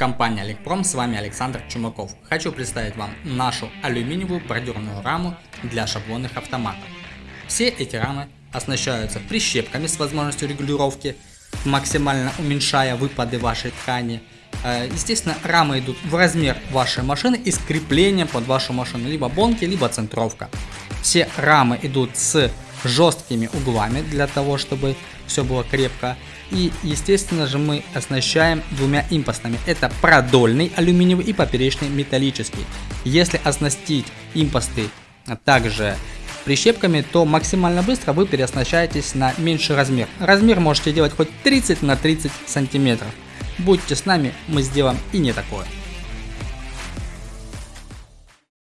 Компания Олегпром, с вами Александр Чумаков. Хочу представить вам нашу алюминиевую бордюрную раму для шаблонных автоматов. Все эти рамы оснащаются прищепками с возможностью регулировки, максимально уменьшая выпады вашей ткани. Э, естественно, рамы идут в размер вашей машины и с креплением под вашу машину, либо бонки, либо центровка. Все рамы идут с жесткими углами для того, чтобы все было крепко. И естественно же мы оснащаем двумя импостами. Это продольный алюминиевый и поперечный металлический. Если оснастить импосты также прищепками, то максимально быстро вы переоснащаетесь на меньший размер. Размер можете делать хоть 30 на 30 сантиметров. Будьте с нами, мы сделаем и не такое.